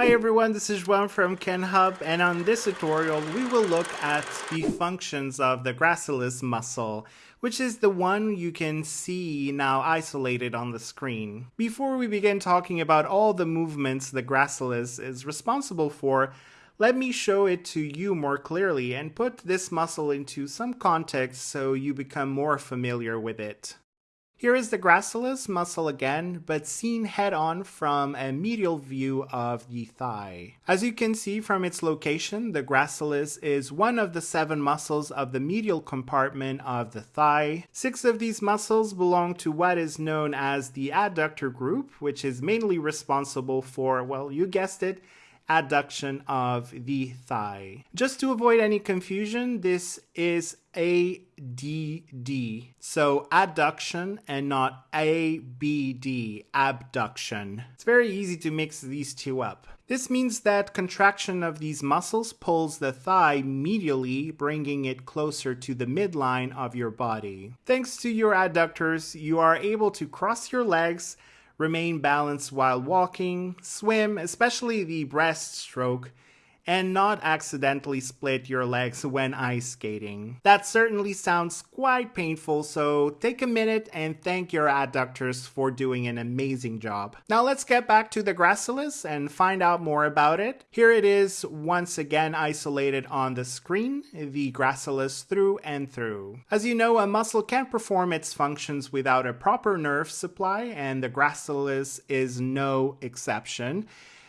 Hi everyone, this is Juan from KenHub and on this tutorial we will look at the functions of the gracilis muscle, which is the one you can see now isolated on the screen. Before we begin talking about all the movements the gracilis is responsible for, let me show it to you more clearly and put this muscle into some context so you become more familiar with it. Here is the gracilis muscle again, but seen head on from a medial view of the thigh. As you can see from its location, the gracilis is one of the seven muscles of the medial compartment of the thigh. Six of these muscles belong to what is known as the adductor group, which is mainly responsible for, well, you guessed it, adduction of the thigh. Just to avoid any confusion, this is ADD. So adduction and not ABD, abduction. It's very easy to mix these two up. This means that contraction of these muscles pulls the thigh medially, bringing it closer to the midline of your body. Thanks to your adductors, you are able to cross your legs remain balanced while walking, swim, especially the breaststroke, and not accidentally split your legs when ice skating. That certainly sounds quite painful, so take a minute and thank your adductors for doing an amazing job. Now let's get back to the gracilis and find out more about it. Here it is once again isolated on the screen, the gracilis through and through. As you know, a muscle can't perform its functions without a proper nerve supply, and the gracilis is no exception.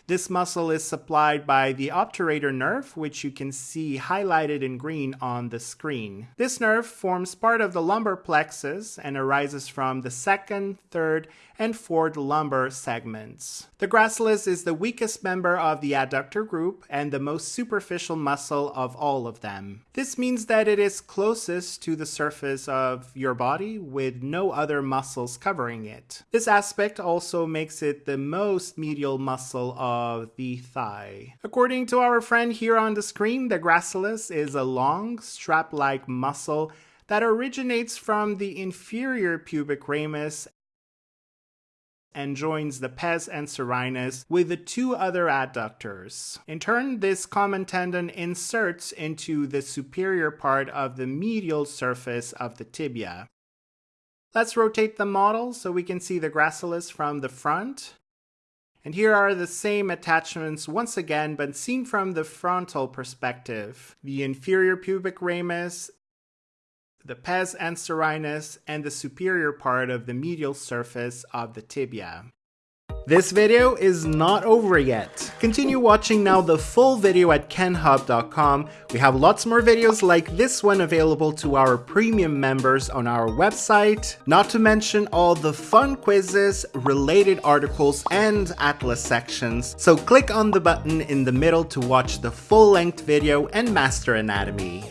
This muscle is supplied by the obturator nerve, which you can see highlighted in green on the screen. This nerve forms part of the lumbar plexus and arises from the second, third, and fourth lumbar segments. The gracilis is the weakest member of the adductor group and the most superficial muscle of all of them. This means that it is closest to the surface of your body with no other muscles covering it. This aspect also makes it the most medial muscle of the thigh. According to our friend here on the screen, the gracilis is a long, strap-like muscle that originates from the inferior pubic ramus and joins the pes anserinus with the two other adductors. In turn, this common tendon inserts into the superior part of the medial surface of the tibia. Let's rotate the model so we can see the gracilis from the front. And here are the same attachments once again, but seen from the frontal perspective. The inferior pubic ramus the pes anserinus, and the superior part of the medial surface of the tibia. This video is not over yet. Continue watching now the full video at kenhub.com. We have lots more videos like this one available to our premium members on our website, not to mention all the fun quizzes, related articles, and atlas sections. So click on the button in the middle to watch the full-length video and master anatomy.